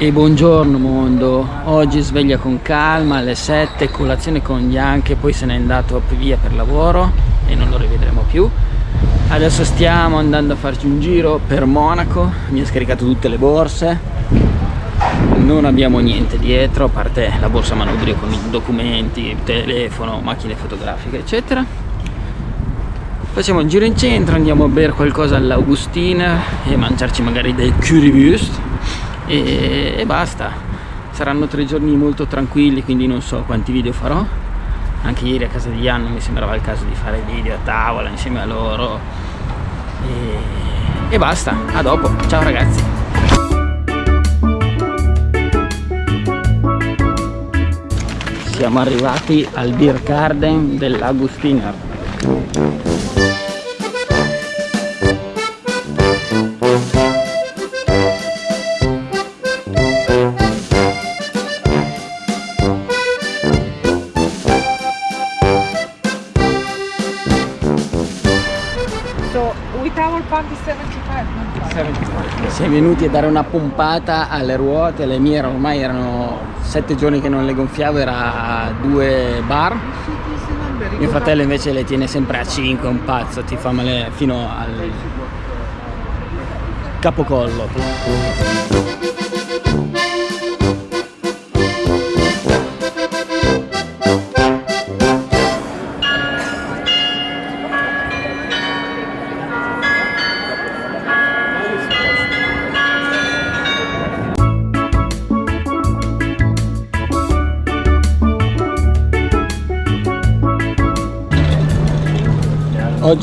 E buongiorno mondo, oggi sveglia con calma alle 7, colazione con Bianche, poi se n'è andato via per lavoro e non lo rivedremo più. Adesso stiamo andando a farci un giro per Monaco, mi ha scaricato tutte le borse, non abbiamo niente dietro a parte la borsa manubrio con i documenti, telefono, macchine fotografiche eccetera. Facciamo un giro in centro, andiamo a bere qualcosa all'Augustina e mangiarci magari del currywurst e, e basta. Saranno tre giorni molto tranquilli quindi non so quanti video farò. Anche ieri a casa di Jan mi sembrava il caso di fare video a tavola insieme a loro. E, e basta. A dopo. Ciao ragazzi. Siamo arrivati al Beer Garden dell'Agustiner venuti a dare una pompata alle ruote le mie ormai erano sette giorni che non le gonfiavo era a due bar. Mio fratello invece le tiene sempre a 5 un pazzo ti fa male fino al capocollo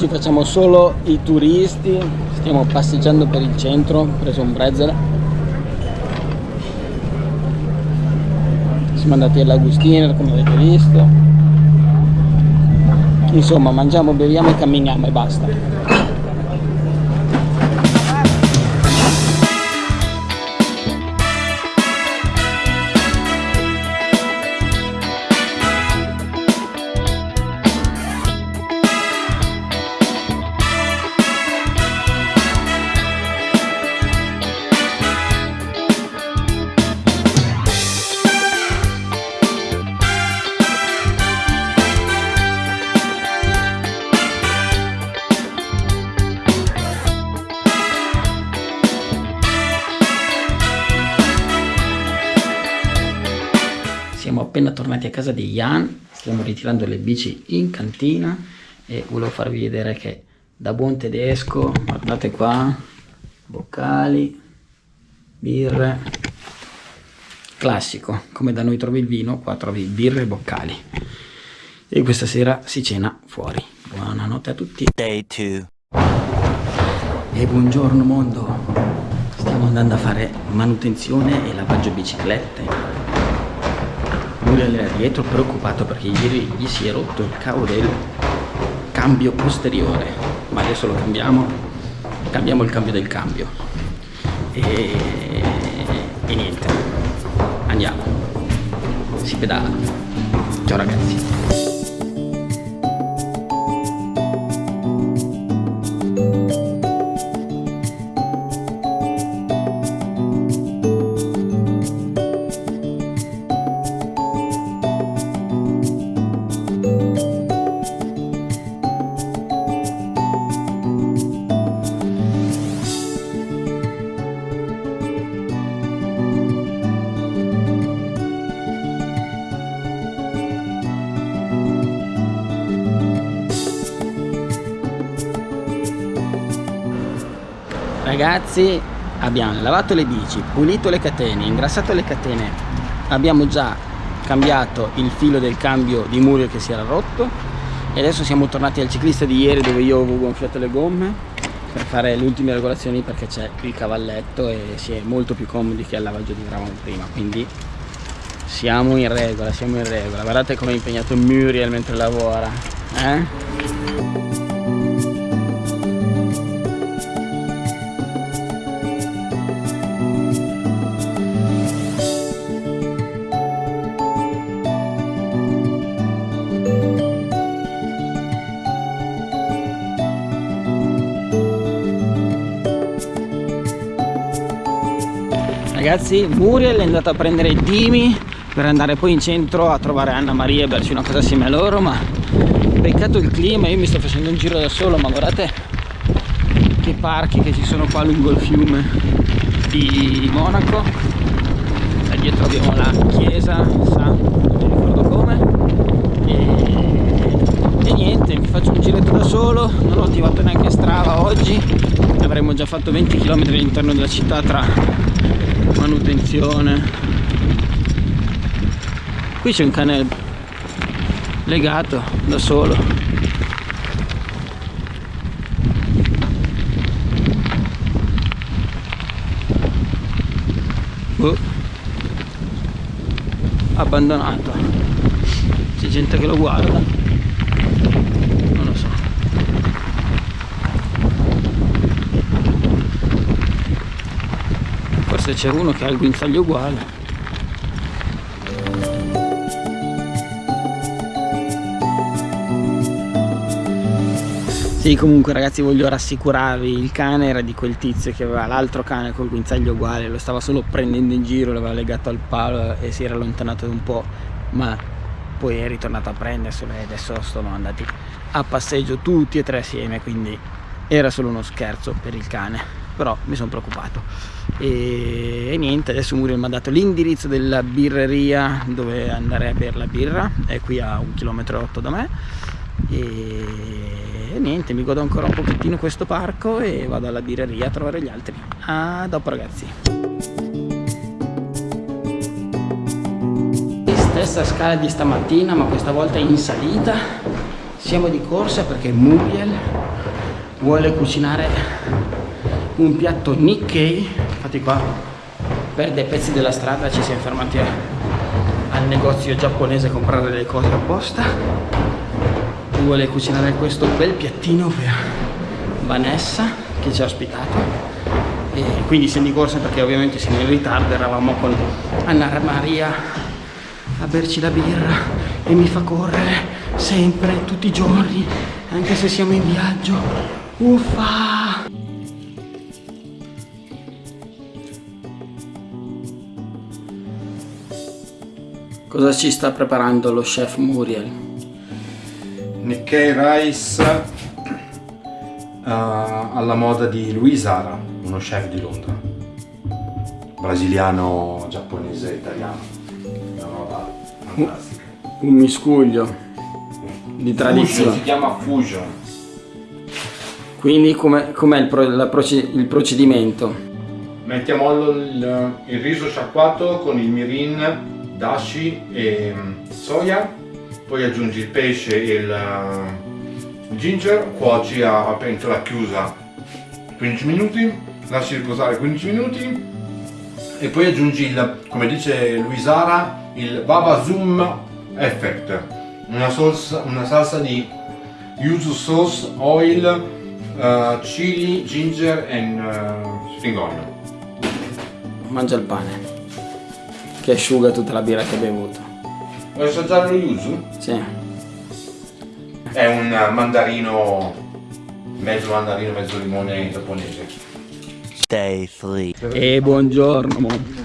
oggi facciamo solo i turisti stiamo passeggiando per il centro preso un brezzel siamo andati all'Agustiner come avete visto. Insomma mangiamo, beviamo e camminiamo e basta appena tornati a casa di Jan, stiamo ritirando le bici in cantina e volevo farvi vedere che da buon tedesco, guardate qua, boccali, birre, classico, come da noi trovi il vino, qua trovi birre e boccali. E questa sera si cena fuori. Buonanotte a tutti. Day 2. E buongiorno mondo. Stiamo andando a fare manutenzione e lavaggio biciclette Muriel era dietro preoccupato perché ieri gli si è rotto il cavo del cambio posteriore. Ma adesso lo cambiamo? Cambiamo il cambio del cambio. E, e niente. Andiamo. Si pedala. Ciao ragazzi ragazzi abbiamo lavato le bici pulito le catene ingrassato le catene. Abbiamo già cambiato il filo del cambio di Murio che si era rotto. E adesso siamo tornati al ciclista di ieri dove io avevo gonfiato le gomme per fare le ultime regolazioni perché c'è il cavalletto e si è molto più comodi che al lavaggio di gravano prima. Quindi siamo in regola siamo in regola. Guardate come è impegnato Muriel mentre lavora eh? Ragazzi, Muriel è andato a prendere Dimi per andare poi in centro a trovare Anna Maria e berci una cosa simile a loro, ma peccato il clima, io mi sto facendo un giro da solo, ma guardate che parchi che ci sono qua lungo il fiume di Monaco. Da dietro abbiamo la chiesa, San, non mi ricordo come. E, e niente, mi faccio un giretto da solo, non ho attivato neanche Strava oggi, avremmo già fatto 20 km all'interno della città tra manutenzione. Qui c'è un cane legato da solo. Oh. abbandonato. C'è gente che lo guarda non lo so forse c'è uno che ha il guinzaglio uguale. Sì, comunque ragazzi voglio rassicurarvi, il cane era di quel tizio che aveva l'altro cane col guinzaglio uguale, lo stava solo prendendo in giro, l'aveva legato al palo e si era allontanato un po', ma poi è ritornato a prenderselo e adesso sono andati a passeggio tutti e tre assieme, quindi era solo uno scherzo per il cane, però mi sono preoccupato. E, e niente, adesso Muriel mi ha dato l'indirizzo della birreria dove andare a bere la birra, è qui a un chilometro e otto da me. E niente mi godo ancora un pochettino questo parco e vado alla birreria a trovare gli altri. A dopo ragazzi. Stessa scala di stamattina ma questa volta in salita. Siamo di corsa perché Muriel vuole cucinare un piatto Nikkei infatti qua per dei pezzi della strada ci siamo fermati al negozio giapponese a comprare le cose apposta. Vuole cucinare questo bel piattino per Vanessa che ci ha ospitato. E quindi siamo di corsa perché ovviamente siamo in ritardo eravamo con Anna Maria a berci la birra e mi fa correre sempre, tutti i giorni anche se siamo in viaggio. Uffa cosa ci sta preparando lo chef Muriel? Nikkei Rice uh, alla moda di Louis Ara, uno chef di Londra. Brasiliano, giapponese, italiano. Una roba fantastica. Un miscuglio di tradizione. si chiama Fusion. Quindi com'è com il, pro, il, procedimento? Mettiamo il, il riso sciacquato con il mirin, dashi e mm, soia poi aggiungi il pesce e il uh, ginger, cuoci a, a pentola chiusa 15 minuti, lasci riposare 15 minuti e poi aggiungi il, come dice Luisara, il Baba Zoom Effect, una salsa, una salsa di yuzu sauce, oil, uh, chili, ginger e uh, spring onion. Mangia il pane che asciuga tutta la birra che hai bevuto. Vuoi assaggiare lo yuzu? Sì. È un mandarino, mezzo mandarino, mezzo limone giapponese. Stay free. E buongiorno mondo.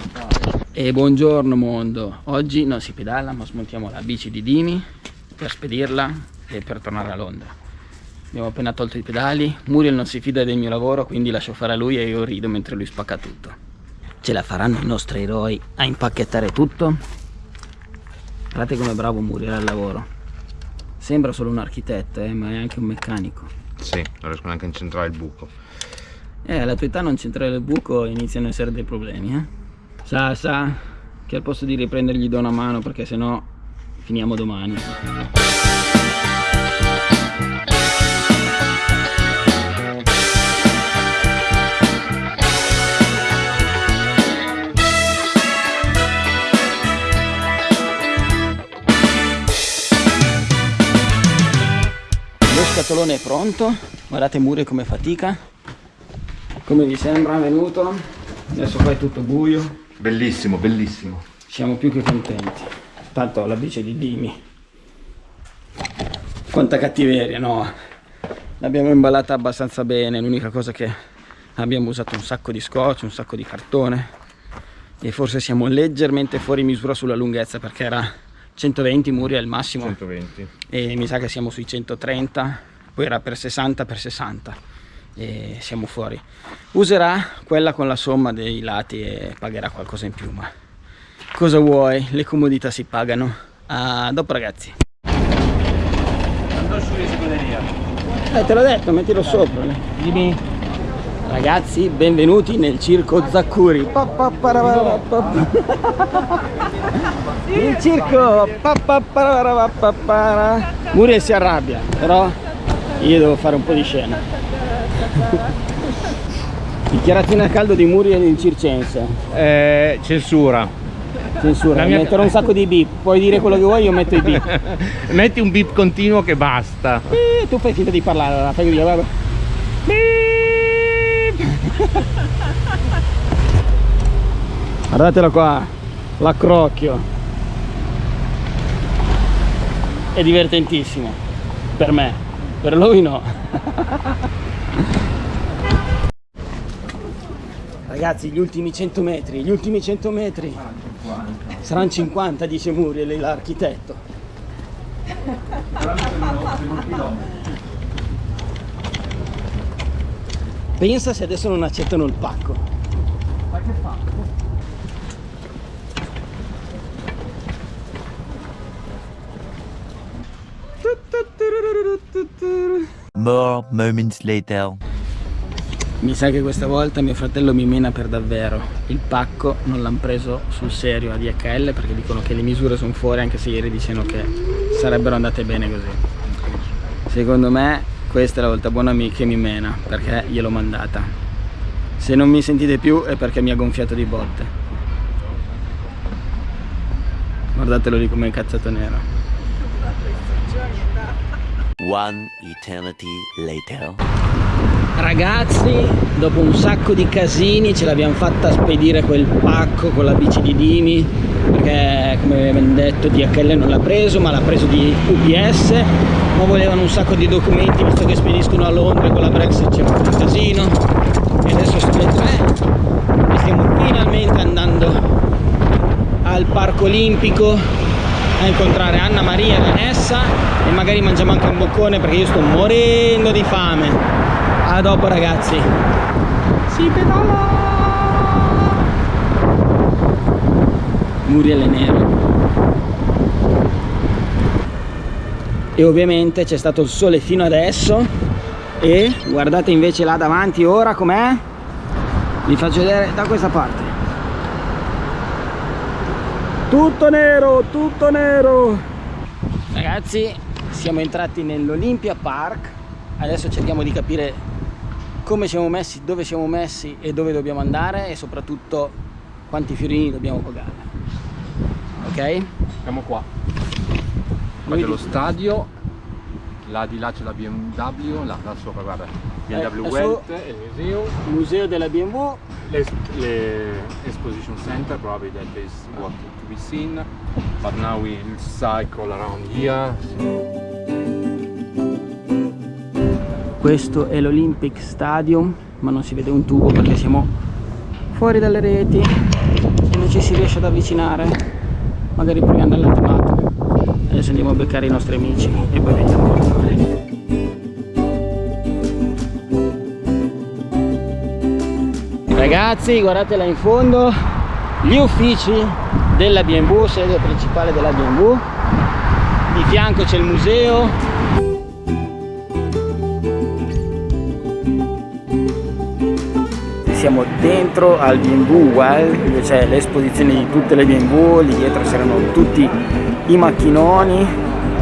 E buongiorno mondo. Oggi non si pedala ma smontiamo la bici di Dini per spedirla e per tornare a Londra. Abbiamo appena tolto i pedali. Muriel non si fida del mio lavoro quindi lascio fare a lui e io rido mentre lui spacca tutto. Ce la faranno i nostri eroi a impacchettare tutto? Guardate come bravo Muriel al lavoro. Sembra solo un architetto, eh, ma è anche un meccanico. Sì, non riesco neanche a incentrare il buco. Eh, alla tua età non centrare il buco iniziano ad essere dei problemi, eh. Sa, sa, che al posto di riprendergli do una mano perché sennò finiamo domani. Scatolone è pronto. Guardate Muri come fatica. Come vi sembra venuto. Adesso qua è tutto buio. Bellissimo bellissimo. Siamo più che contenti. Tanto la bici di Dimi. Quanta cattiveria no? L'abbiamo imballata abbastanza bene. L'unica cosa che abbiamo usato un sacco di scotch un sacco di cartone. E forse siamo leggermente fuori misura sulla lunghezza perché era 120 muri al massimo. 120 e mi sa che siamo sui 130 poi era per 60 per 60 e siamo fuori. Userà quella con la somma dei lati e pagherà qualcosa in più ma cosa vuoi? Le comodità si pagano. A dopo ragazzi. Andò su eh te l'ho detto mettilo sopra. Dimmi. Ragazzi benvenuti nel circo Zaccuri. Il circo Muriel si arrabbia però io devo fare un po' di scena. Dichiarazione a caldo di Muriel in circense. Eh, censura. Censura mia... metterò un sacco di beep. Puoi dire quello che vuoi io metto i beep. Metti un beep continuo che basta. Eh, tu fai finta di parlare allora fai via beep! Guardatelo qua l'accrocchio. È divertentissimo per me per lui no. Ragazzi gli ultimi 100 metri gli ultimi 100 metri. Saranno 50 dice Muriel l'architetto. Pensa se adesso non accettano il pacco More moments later. Mi sa che questa volta mio fratello mi mena per davvero. Il pacco non l'hanno preso sul serio a DHL perché dicono che le misure sono fuori anche se ieri dicevano che sarebbero andate bene così. Secondo me questa è la volta buona che mi mena perché gliel'ho mandata. Se non mi sentite più è perché mi ha gonfiato di botte. Guardatelo lì come cazzato nero. One eternity later. Ragazzi, dopo un sacco di casini ce l'abbiamo fatta spedire quel pacco con la bici di Dimi perché come abbiamo detto DHL non l'ha preso ma l'ha preso di UPS ma volevano un sacco di documenti visto che spediscono a Londra con la Brexit c'è un casino e adesso sono le tre e stiamo finalmente andando al parco olimpico a incontrare Anna Maria e Vanessa e magari mangiamo anche un boccone perché io sto morendo di fame. A dopo ragazzi. Si pedala! Muriel è nero. E ovviamente c'è stato il sole fino adesso. E guardate invece là davanti ora com'è? Vi faccio vedere da questa parte tutto nero tutto nero. Ragazzi siamo entrati nell'Olympia Park. Adesso cerchiamo di capire come siamo messi dove siamo messi e dove dobbiamo andare e soprattutto quanti fiorini dobbiamo pagare ok? Siamo qua. Qua c'è lo stadio. Là di là c'è la BMW là, là sopra guarda BMW eh, Welt. il museo museo della BMW l'exposition center probably that is what to be seen. But now we cycle around here. Questo è l'Olympic Stadium ma non si vede un tubo perché siamo fuori dalle reti e non ci si riesce ad avvicinare. Magari proviamo dall'alto adesso andiamo a beccare i nostri amici e poi vediamo cosa fare ragazzi guardate là in fondo. Gli uffici della BMW sede principale della BMW di fianco c'è il museo. Siamo dentro al BMW Well dove c'è l'esposizione di tutte le BMW lì dietro c'erano tutti i macchinoni.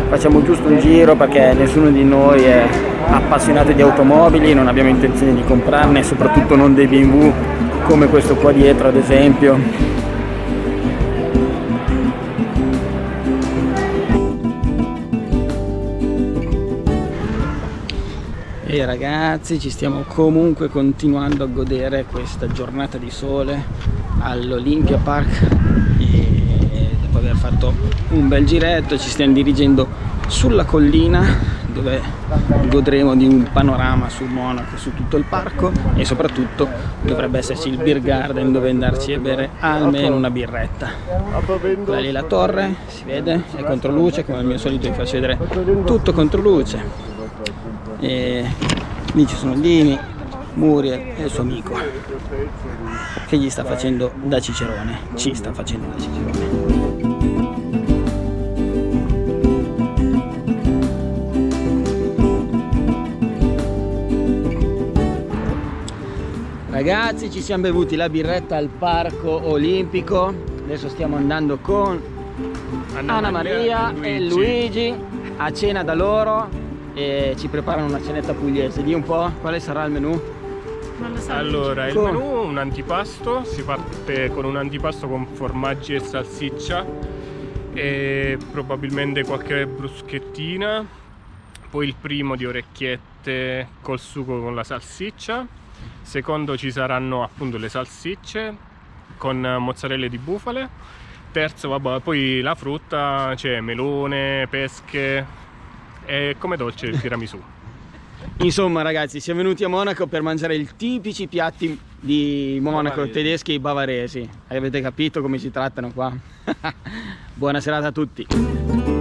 Facciamo giusto un giro perché nessuno di noi è appassionato di automobili, non abbiamo intenzione di comprarne, soprattutto non dei BMW come questo qua dietro ad esempio. E ragazzi ci stiamo comunque continuando a godere questa giornata di sole all'Olympia Park e dopo aver fatto un bel giretto ci stiamo dirigendo sulla collina dove godremo di un panorama su Monaco, su tutto il parco e soprattutto dovrebbe esserci il beer garden dove andarci a bere almeno una birretta. Quella lì è la torre, si vede, è contro luce, come al mio solito vi faccio vedere tutto contro luce. E lì ci sono Dini, Muriel e il suo amico che gli sta facendo da cicerone, ci sta facendo da cicerone. Ragazzi ci siamo bevuti la birretta al parco olimpico, adesso stiamo andando con Anna, Anna Maria, Maria e, Luigi. e Luigi a cena da loro e ci preparano una cenetta pugliese. Di un po' quale sarà il menù? So, allora, il menù è un antipasto, si parte con un antipasto con formaggi e salsiccia e probabilmente qualche bruschettina, poi il primo di orecchiette col sugo con la salsiccia secondo ci saranno appunto le salsicce con mozzarelle di bufale. Terzo vabbè poi la frutta c'è melone pesche e come dolce il tiramisù. Insomma ragazzi siamo venuti a Monaco per mangiare i tipici piatti di Monaco bavaresi. tedeschi e bavaresi. Avete capito come si trattano qua? Buona serata a tutti